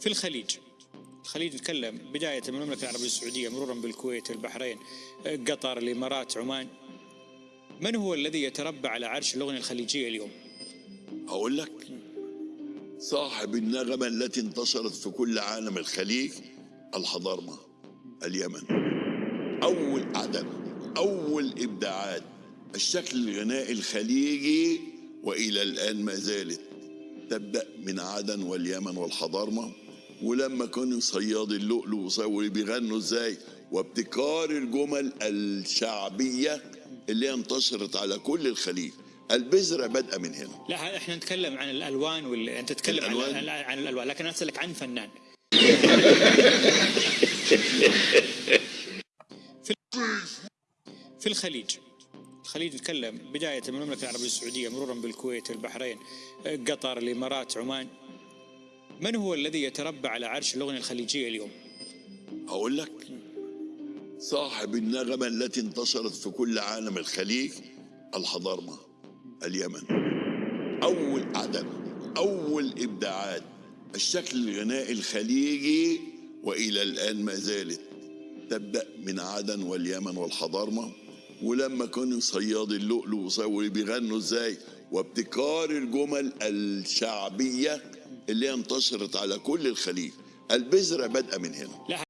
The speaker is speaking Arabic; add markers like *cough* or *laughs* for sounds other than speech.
في الخليج الخليج نتكلم بداية من المملكة العربية السعودية مرورا بالكويت البحرين قطر الإمارات عمان. من هو الذي يتربع على عرش الأغنية الخليجية اليوم؟ أقول لك. صاحب النغمة التي انتشرت في كل عالم الخليج الحضارمة اليمن. أول عدم أول إبداعات الشكل الغنائي الخليجي وإلى الآن ما زالت تبدأ من عدن واليمن والحضارمة ولما كانوا صياد اللؤلؤ وبيغنوا إزاي؟ وابتكار الجمل الشعبية اللي هي انتشرت على كل الخليج. البذرة بادئة من هنا. لا إحنا نتكلم عن الألوان وال... أنت تتكلم عن, الألوان؟ عن, عن الألوان لكن أنا أسألك عن فنان. *laughs* في الخليج الخليج نتكلم بداية من المملكة العربية السعودية مرورا بالكويت البحرين قطر الإمارات عمان. من هو الذي يتربع على عرش الأغنية الخليجية اليوم؟ أقول لك. صاحب النغمة التي انتشرت في كل عالم الخليج الحضارمة اليمن. أول عدم أول إبداعات الشكل الغنائي الخليجي وإلى الآن ما زالت تبدأ من عدن واليمن والحضارمة. ولما كانوا صياد اللؤلؤ وبيغنوا إزاي؟ وابتكار الجمل الشعبية اللي انتشرت على كل الخليج. البذرة بادئة من هنا.